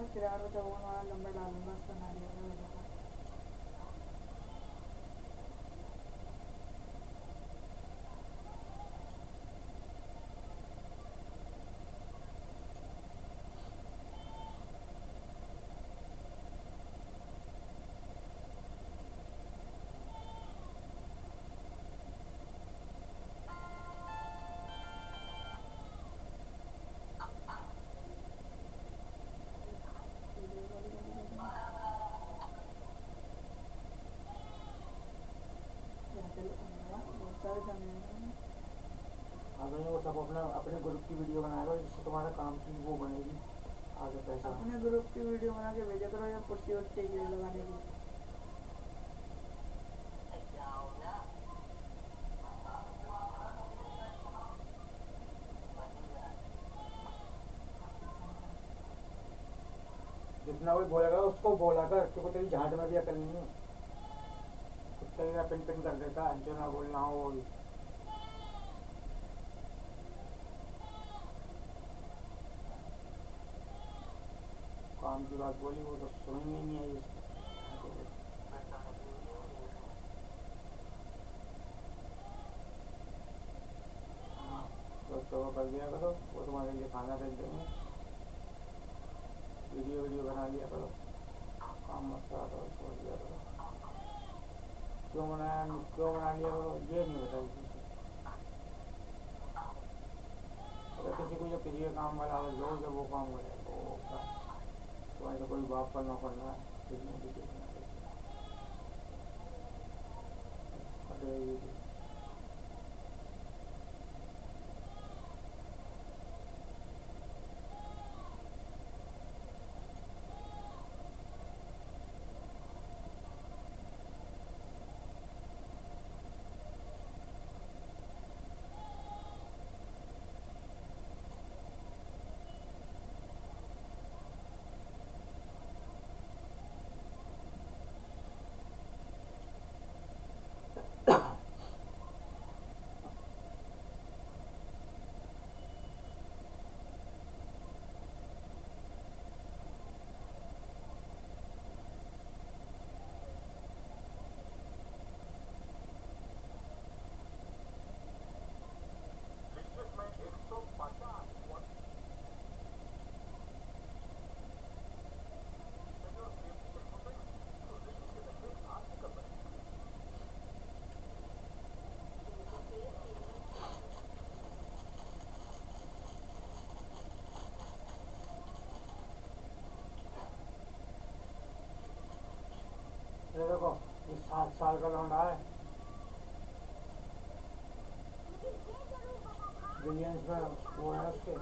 है फिर आरो चौवन वाला नंबर अगर वो सब अपना अपने ग्रुप की वीडियो बनाएगा जिससे तुम्हारा काम की वो बनेगी आगे पैसा। अपने ग्रुप की वीडियो बना के भेजा करो या पुट्टी वट्टी के लगाने की। जितना कोई बोलेगा उसको बोला कर क्योंकि तेरी झाट में भी अकल नहीं है। कुत्ते का पिन पिन कर देता है जो ना बोलना हो वो भी काम की बात बोली, वो तो समझ में ही नहीं आई उसको। तो वो कर दिया करो, वो तुम्हारे लिए खाना भेज देंगे। वीडियो वीडियो बना लिया करो। काम मत करो करो क्यों बनाया क्यों बना लिया करो ये नहीं बताई किसी अगर किसी को जब किसी का काम वाला दो जब वो काम करे तो वो होता है तुम्हारे तो कोई बाप का नौकर ना है ये देखो, ये सात साल का लौंडा है। बिलियंस में वो है उसके।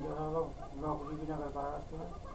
जो लोग नौकरी भी ना कर पा रहा उसमें।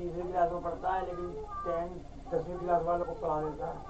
तीसरी क्लास में पढ़ता है लेकिन टेन दसवीं क्लास वालों को पढ़ा देता है।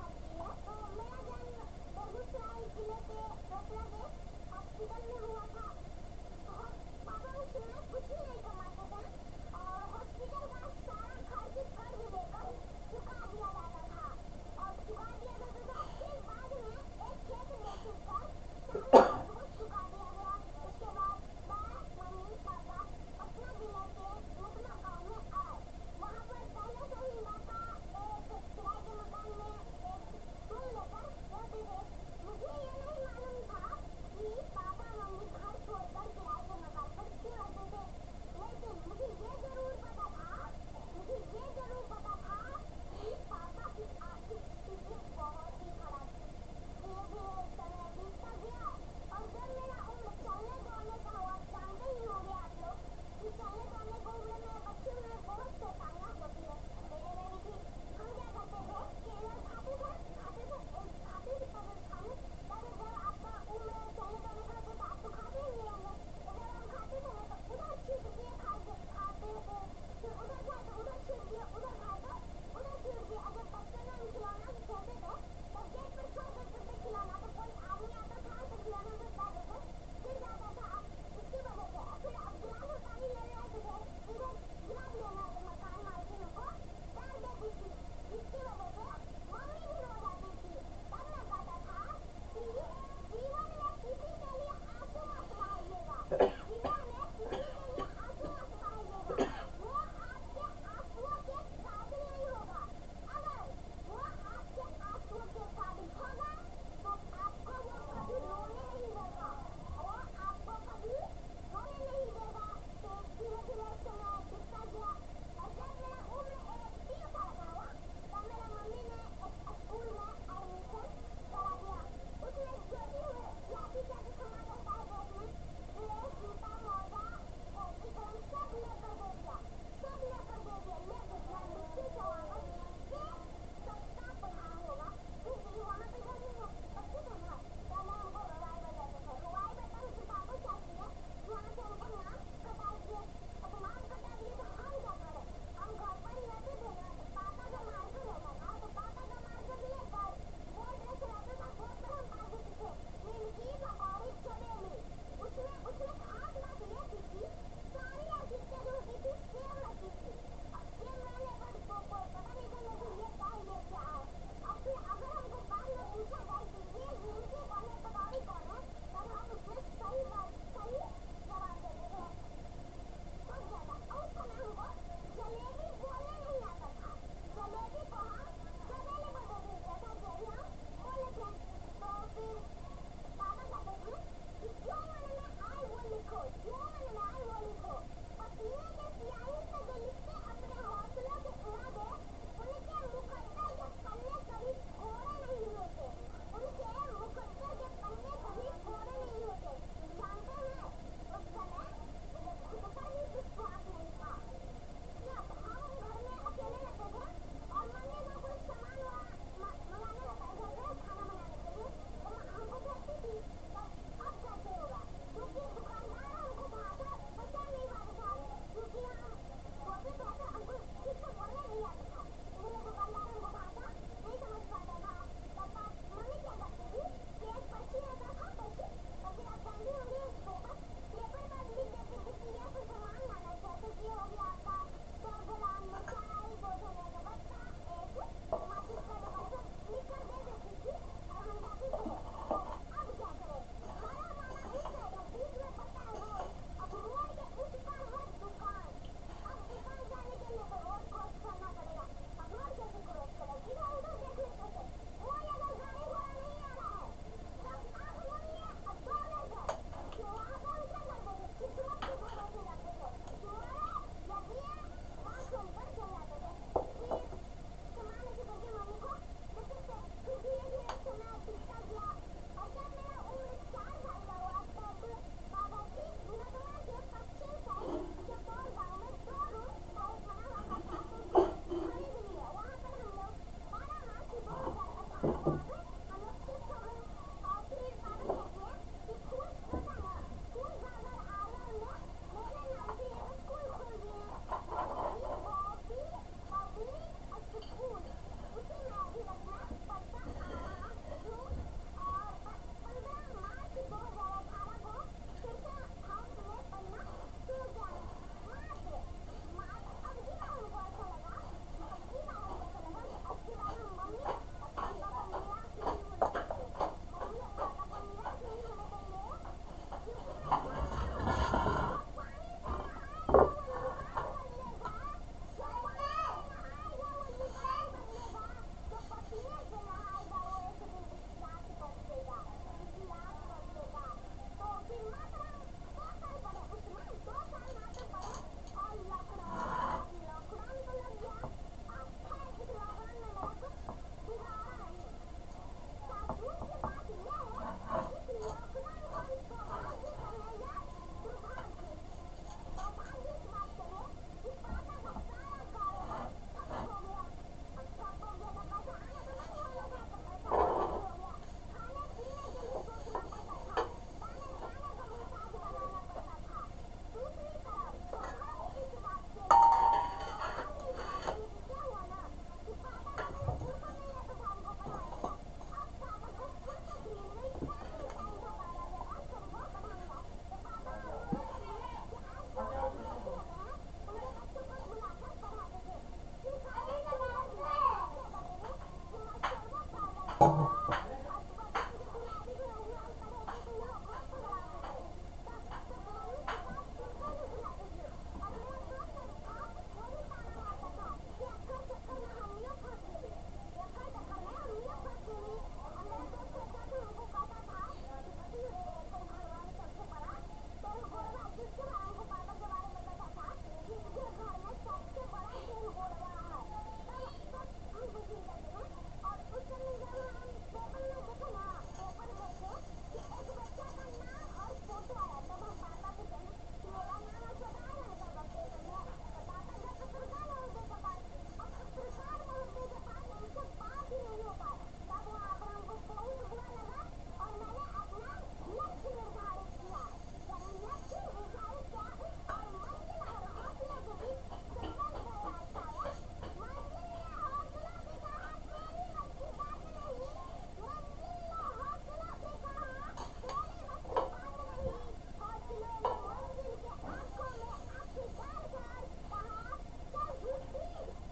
好不好？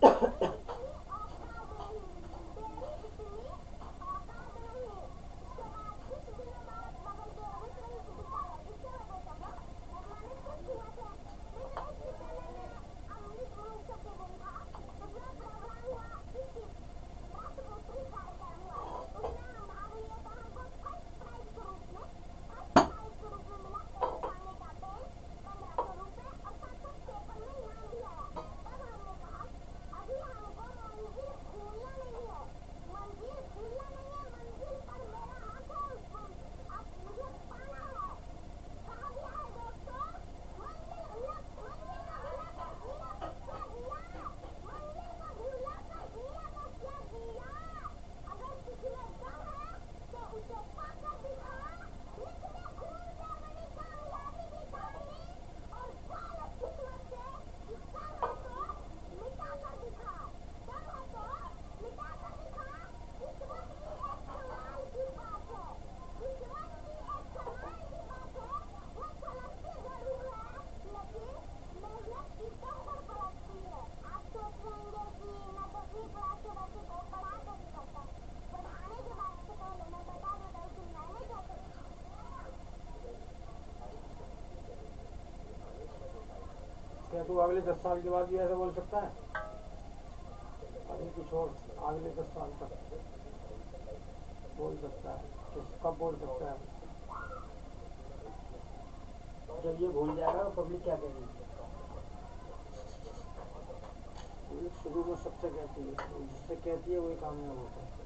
Ha ha. क्या तू अगले दस साल के बाद भी ऐसा बोल सकता है? अभी कुछ और, अगले दस साल तक। बोल सकता है, किस कब बोल सकता है? जब ये भूल जाएगा तो पब्लिक क्या कहेगी? शुरू में सबसे कहती है, जिससे कहती है, वही कामयाब होता है।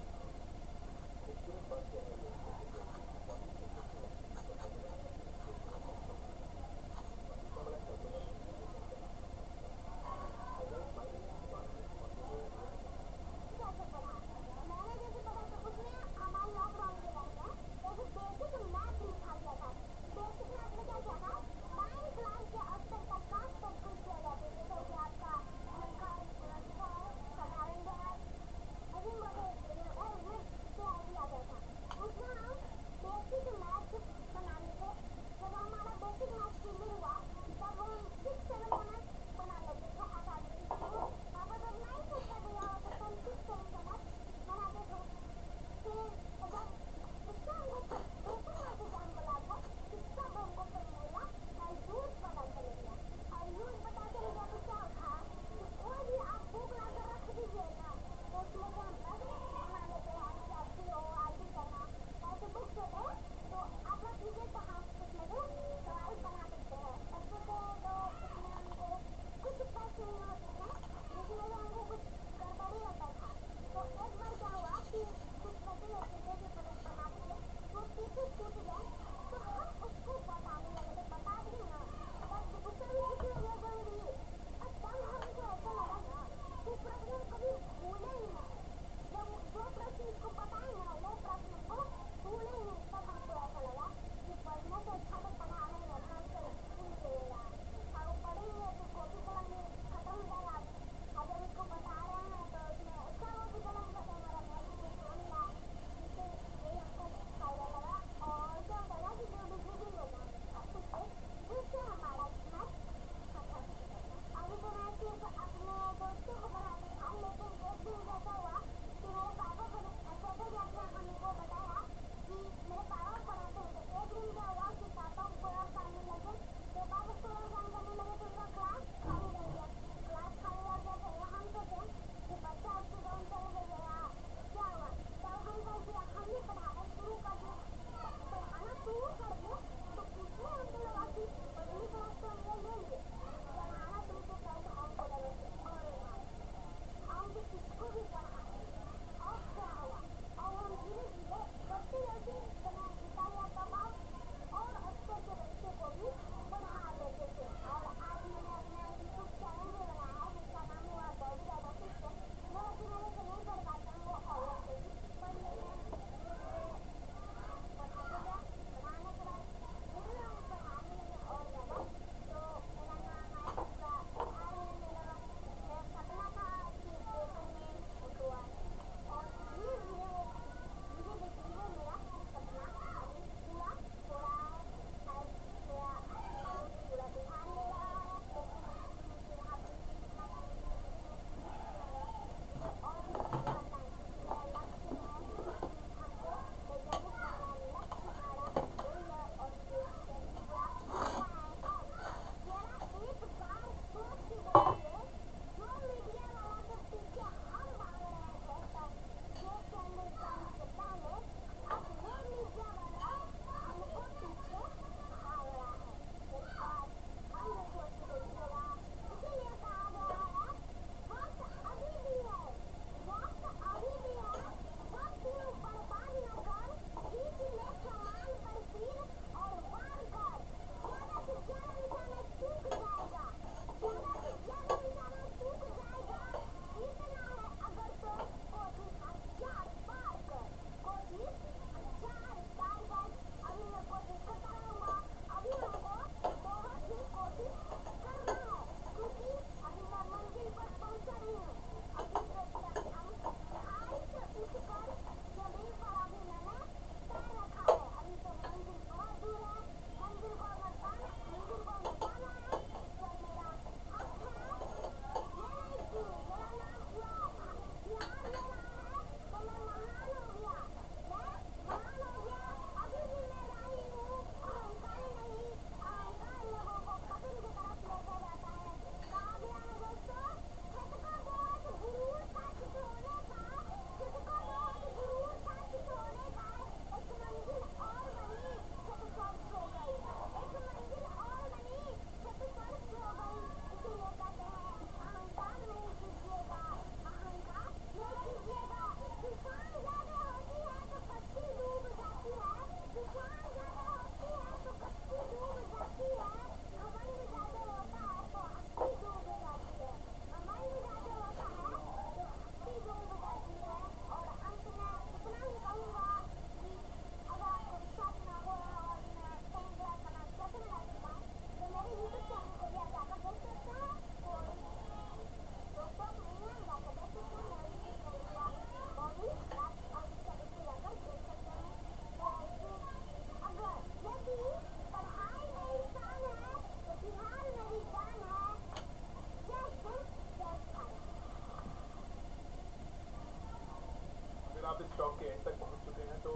आप इस टॉक के एंड तक पहुँच चुके हैं तो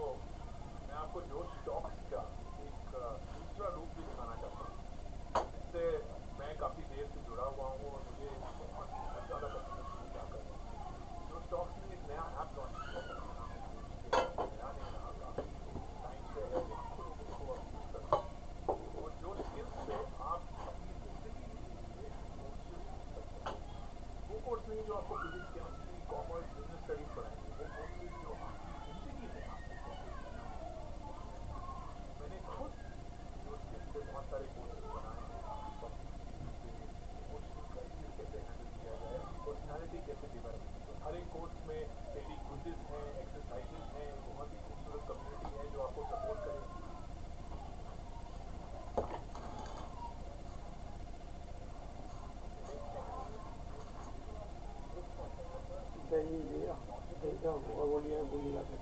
मैं आपको जो स्टॉक्स का एक दूसरा रूप भी दिखाना चाहता हूँ। इससे मैं काफ़ी देर से जुड़ा हुआ हूँ और मुझे ज़्यादा पसंद इसको क्या करना जो स्टॉक्स ने एक नया ऐप लॉन्च किया है जिसका नाम है Boostly। नया नहीं रहा दही लिया दही का और वो लिया गोली का फिर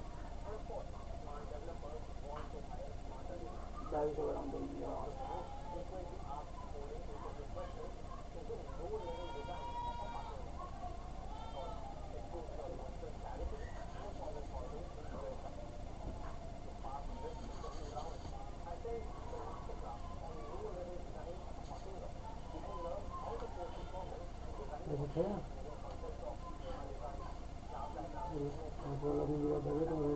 ढाई सौ ग्राम दही लिया ऐसे थे ना आप वाला भी लिया था तो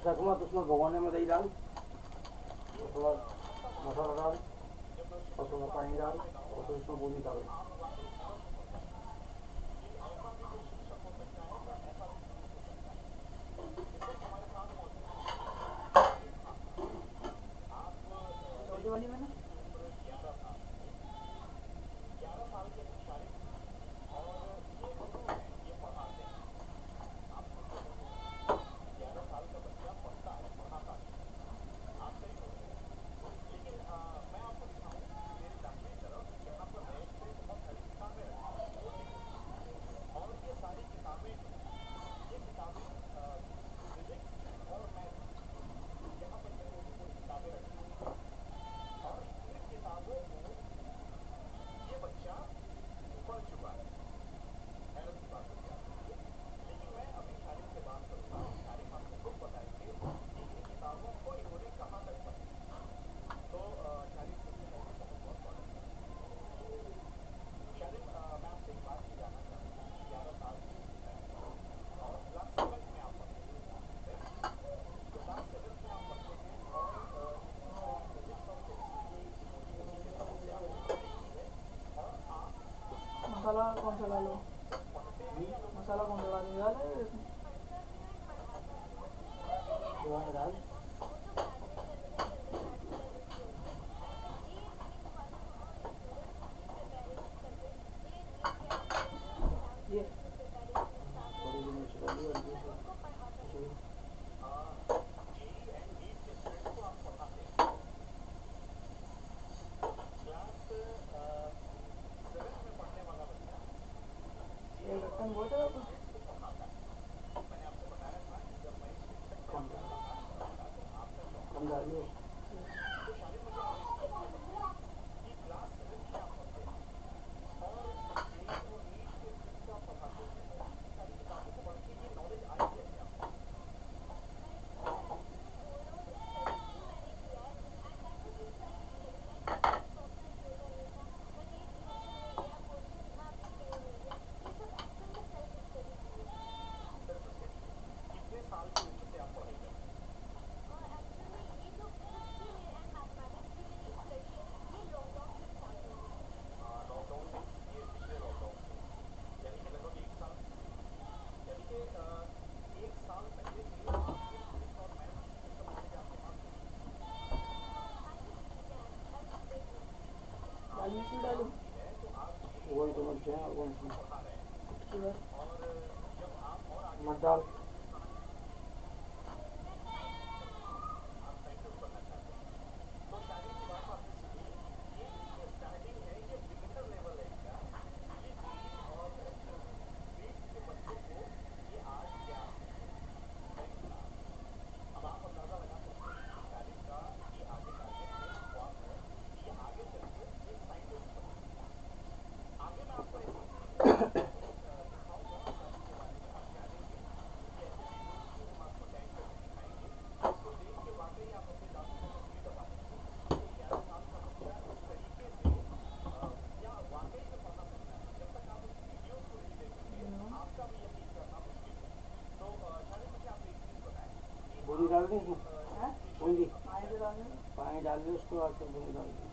सकुमत उसमें भगवान में दही डाल थोड़ा मसाला डाल और थोड़ा पानी डाल और फिर उसमें बूंदी डालो Gonzalo, Gonzalo. Gonzalo, Gonzalo, dale. Valeu. मत डाल डाल दें उसमें बूंदी पानी डाल दें। उसको और फिर बूंदी डाल दें।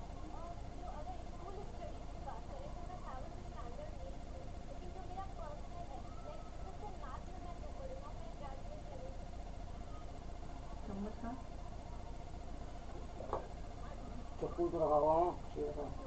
चक्कू तो रखा हुआ हूँ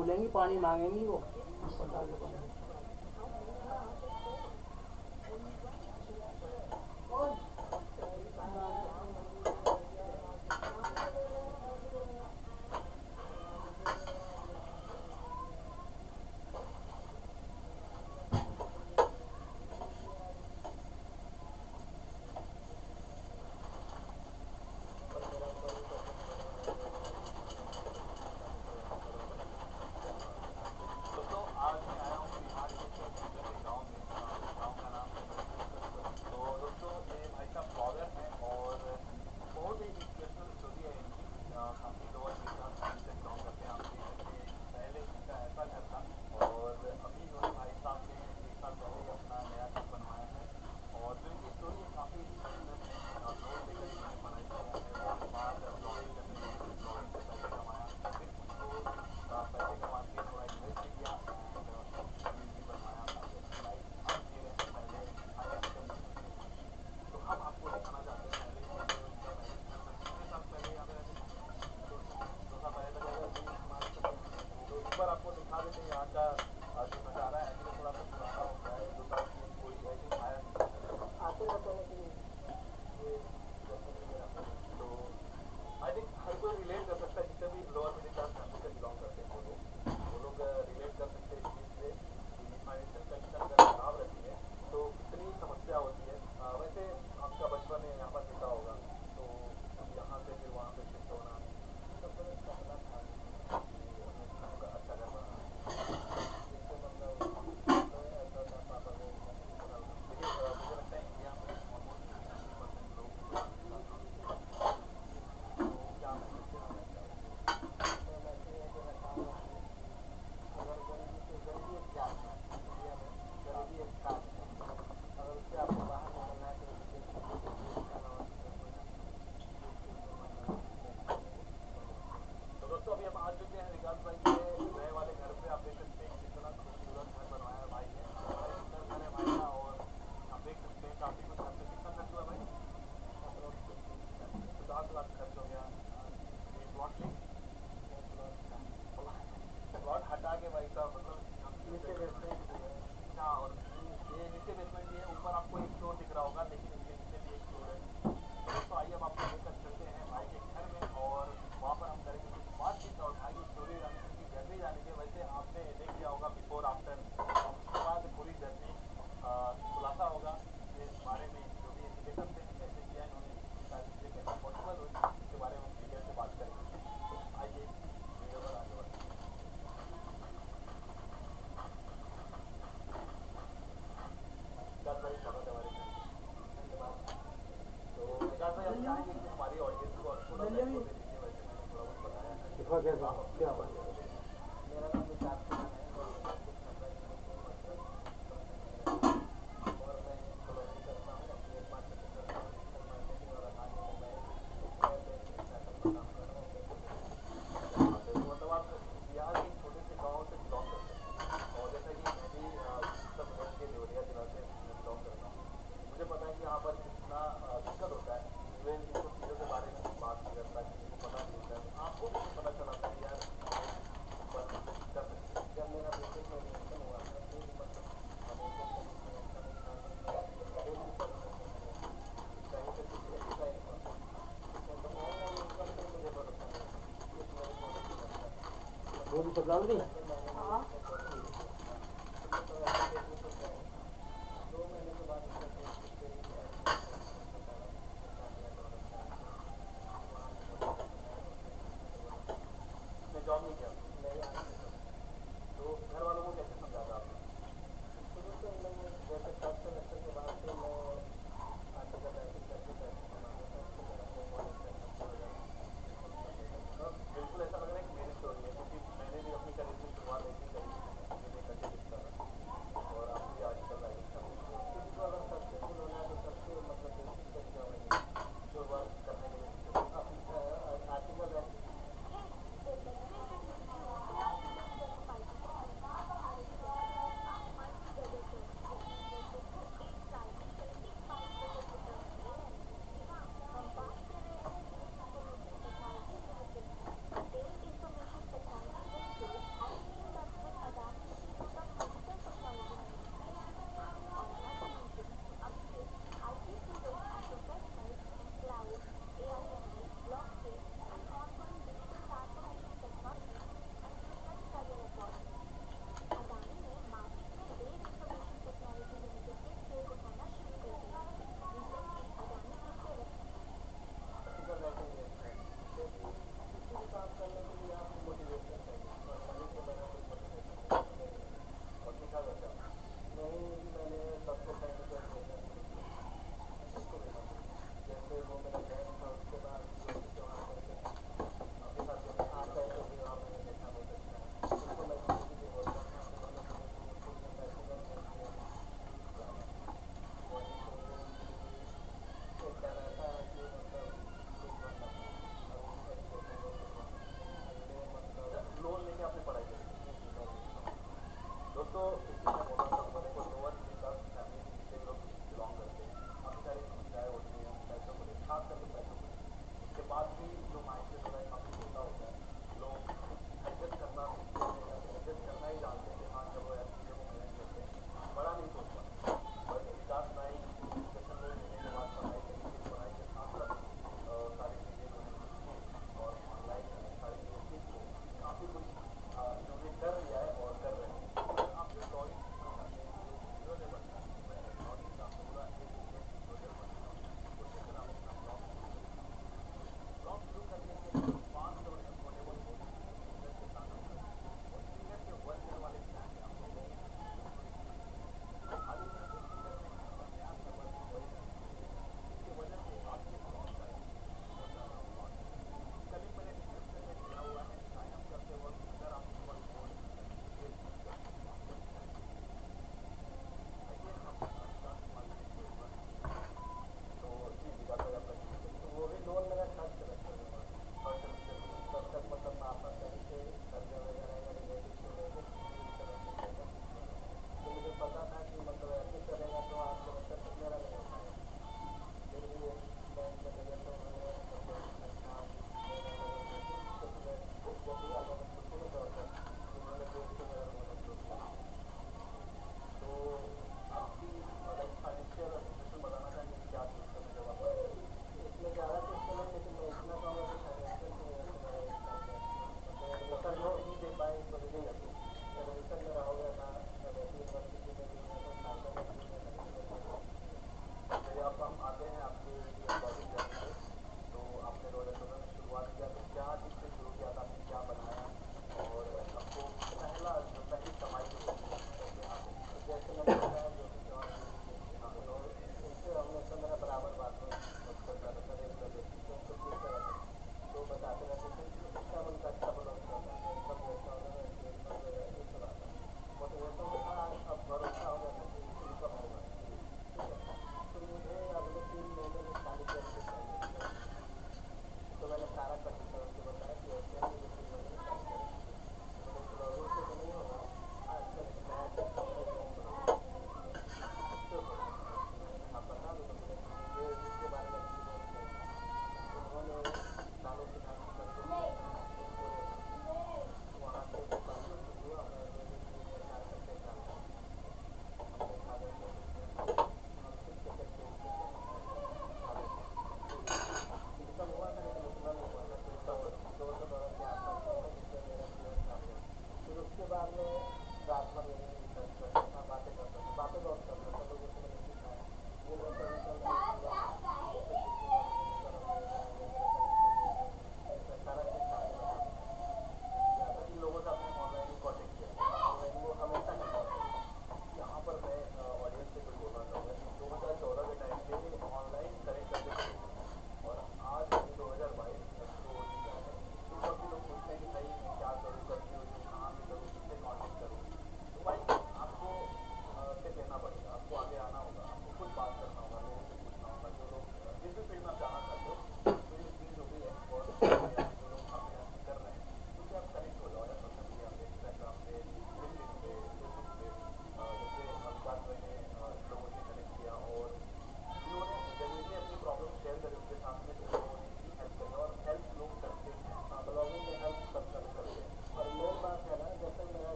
बोलेंगी पानी मांगेंगी वो। पता है मोदी सरकार दी हाँ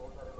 मुझे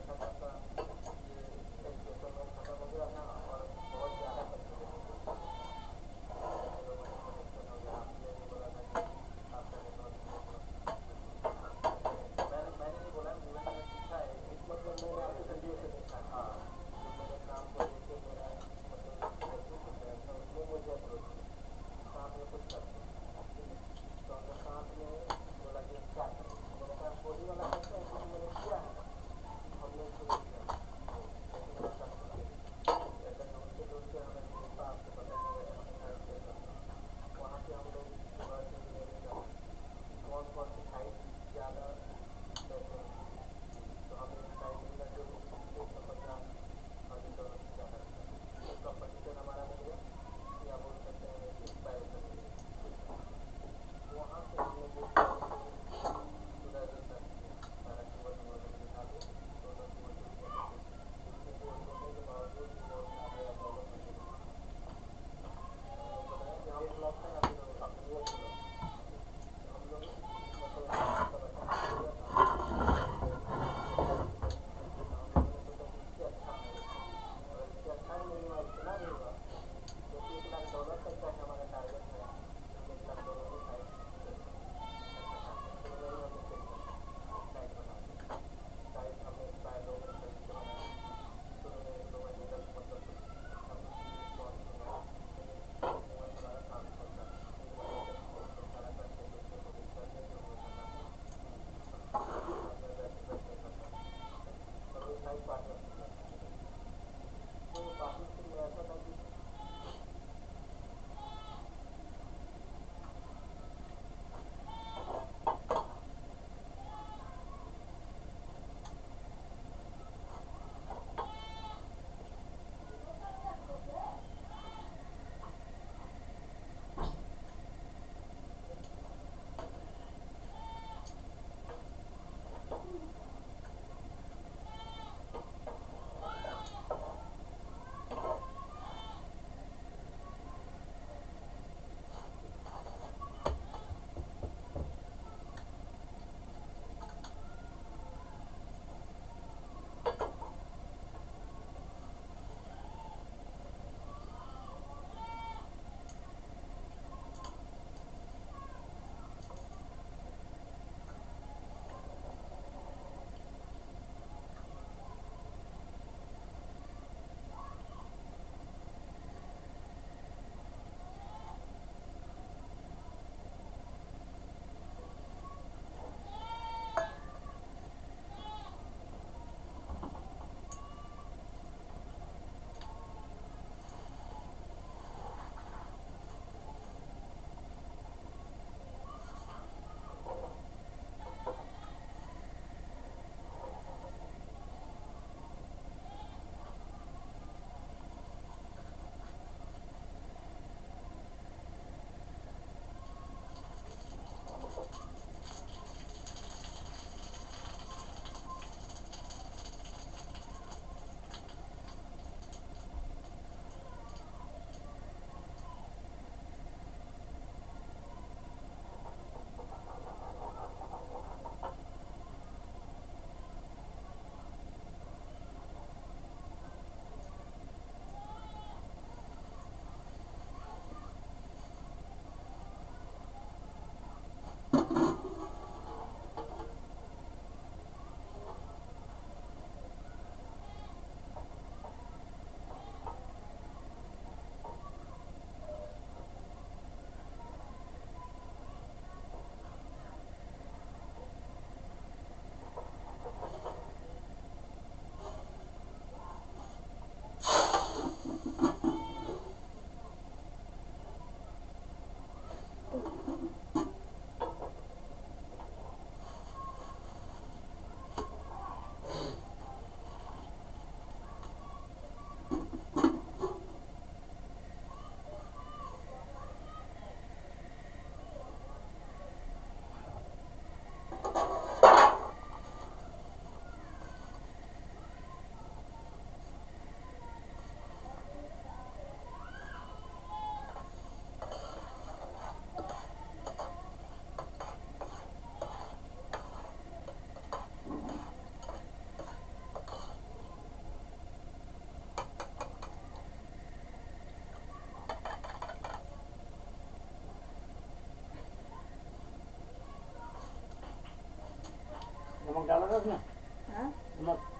नमक डाला था उसमें हाँ नमक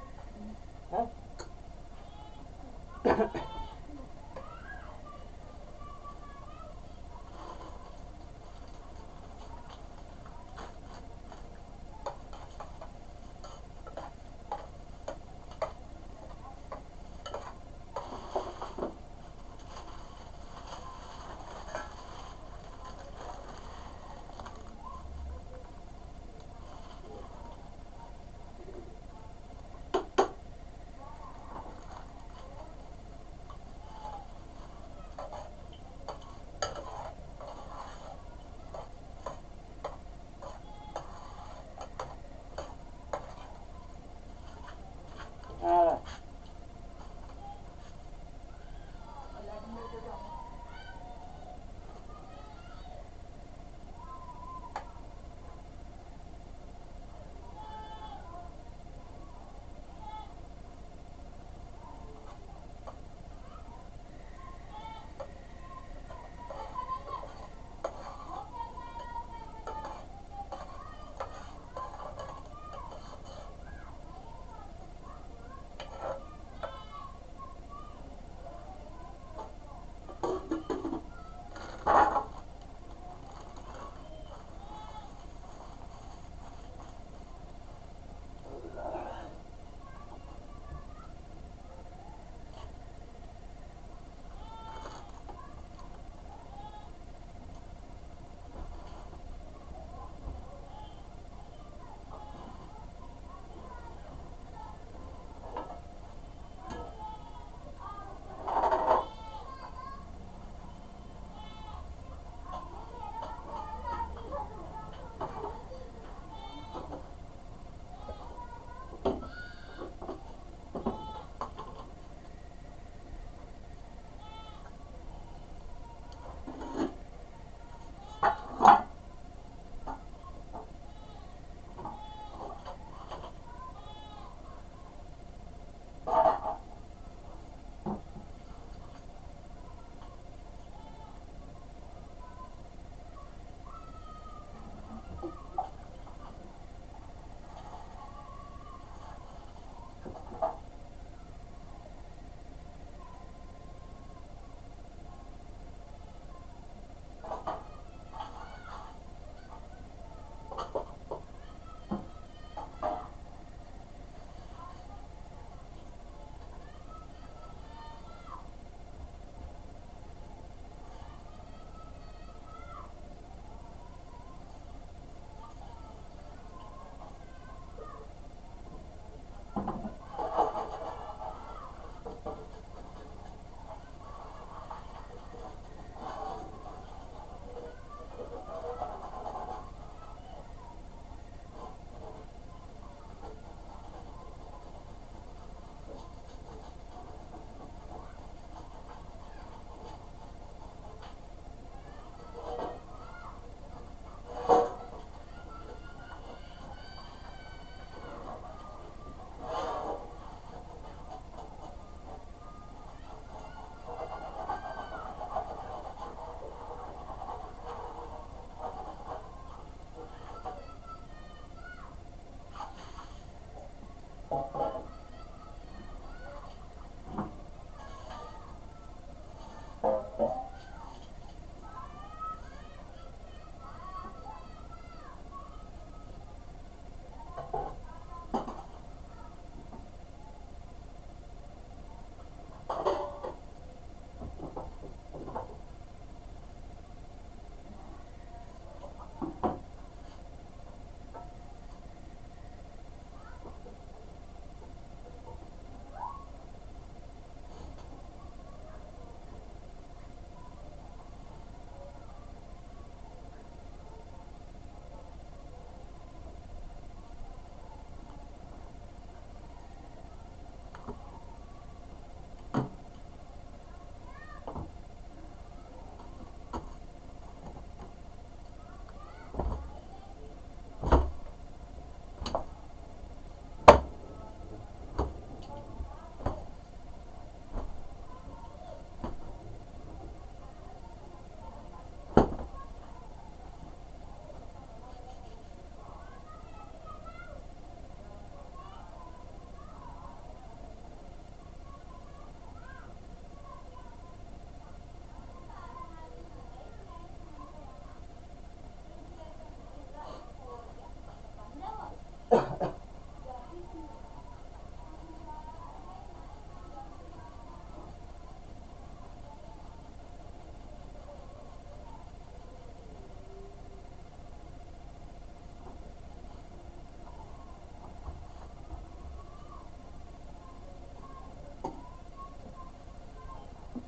como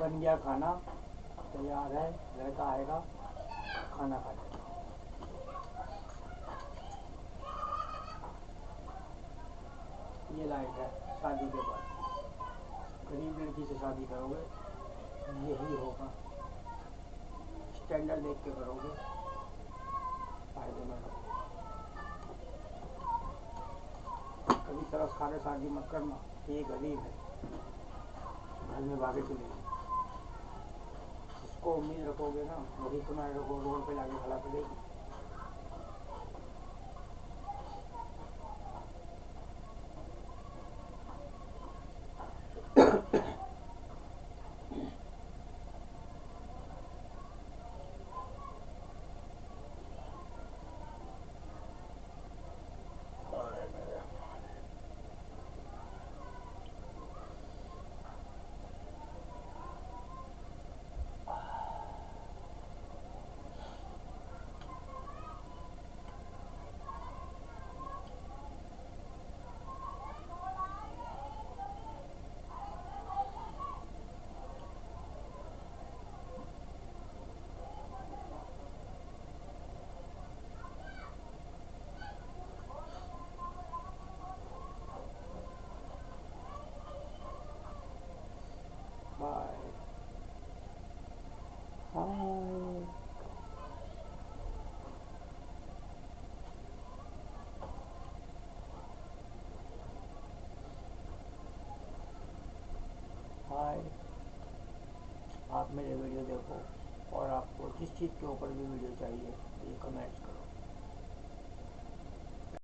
बन गया खाना, तैयार है, लड़का आएगा, खाना खा लेगा। ये लाइफ है, शादी के बाद। गरीब लड़की से शादी करोगे, यही होगा। स्टैंडर्ड देख के करोगे, फ़ायदे में कभी तरस खाने शादी मत करना, ये गरीब है। घर में भागे चले जिसको उम्मीद रखोगे ना वही तुम्हारे को रोड पे लाके खड़ा करेगी आप मेरे वीडियो देखो और आपको जिस चीज़ के ऊपर भी वीडियो चाहिए, ये कमेंट्स करो।